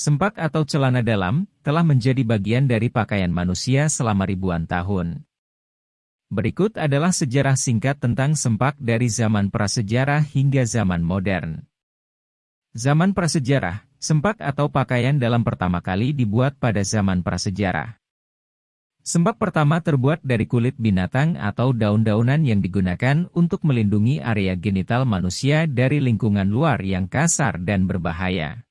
Sempak atau celana dalam, telah menjadi bagian dari pakaian manusia selama ribuan tahun. Berikut adalah sejarah singkat tentang sempak dari zaman prasejarah hingga zaman modern. Zaman prasejarah, sempak atau pakaian dalam pertama kali dibuat pada zaman prasejarah. Sempak pertama terbuat dari kulit binatang atau daun-daunan yang digunakan untuk melindungi area genital manusia dari lingkungan luar yang kasar dan berbahaya.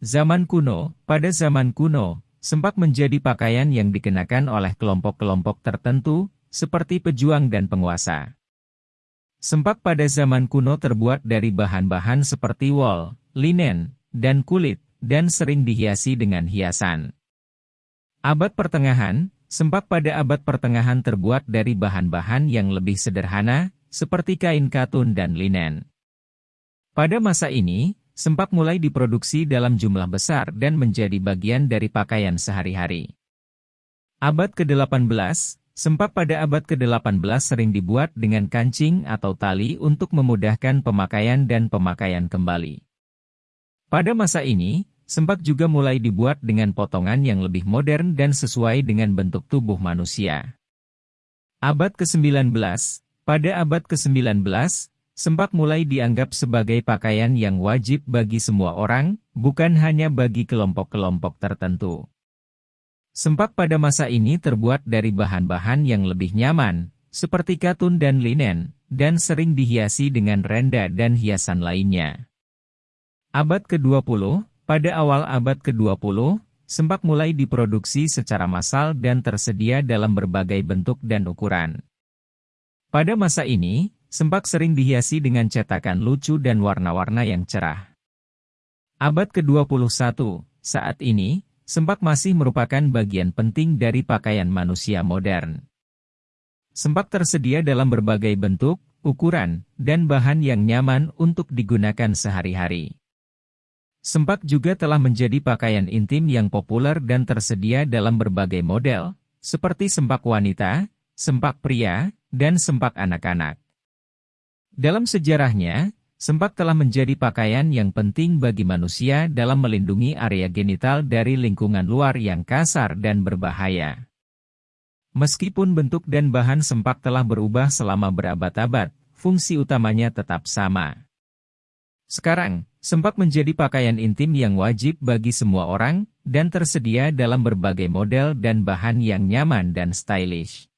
Zaman kuno, pada zaman kuno, sempak menjadi pakaian yang dikenakan oleh kelompok-kelompok tertentu, seperti pejuang dan penguasa. Sempak pada zaman kuno terbuat dari bahan-bahan seperti wol, linen, dan kulit, dan sering dihiasi dengan hiasan. Abad pertengahan, sempak pada abad pertengahan terbuat dari bahan-bahan yang lebih sederhana, seperti kain katun dan linen. Pada masa ini, sempak mulai diproduksi dalam jumlah besar dan menjadi bagian dari pakaian sehari-hari. Abad ke-18, sempak pada abad ke-18 sering dibuat dengan kancing atau tali untuk memudahkan pemakaian dan pemakaian kembali. Pada masa ini, sempak juga mulai dibuat dengan potongan yang lebih modern dan sesuai dengan bentuk tubuh manusia. Abad ke-19 Pada abad ke-19, sempak mulai dianggap sebagai pakaian yang wajib bagi semua orang, bukan hanya bagi kelompok-kelompok tertentu. Sempak pada masa ini terbuat dari bahan-bahan yang lebih nyaman, seperti katun dan linen, dan sering dihiasi dengan renda dan hiasan lainnya. Abad ke-20, pada awal abad ke-20, sempak mulai diproduksi secara massal dan tersedia dalam berbagai bentuk dan ukuran. Pada masa ini, sempak sering dihiasi dengan cetakan lucu dan warna-warna yang cerah. Abad ke-21, saat ini, sempak masih merupakan bagian penting dari pakaian manusia modern. Sempak tersedia dalam berbagai bentuk, ukuran, dan bahan yang nyaman untuk digunakan sehari-hari. Sempak juga telah menjadi pakaian intim yang populer dan tersedia dalam berbagai model, seperti sempak wanita, sempak pria, dan sempak anak-anak. Dalam sejarahnya, sempak telah menjadi pakaian yang penting bagi manusia dalam melindungi area genital dari lingkungan luar yang kasar dan berbahaya. Meskipun bentuk dan bahan sempak telah berubah selama berabad-abad, fungsi utamanya tetap sama. Sekarang, sempak menjadi pakaian intim yang wajib bagi semua orang, dan tersedia dalam berbagai model dan bahan yang nyaman dan stylish.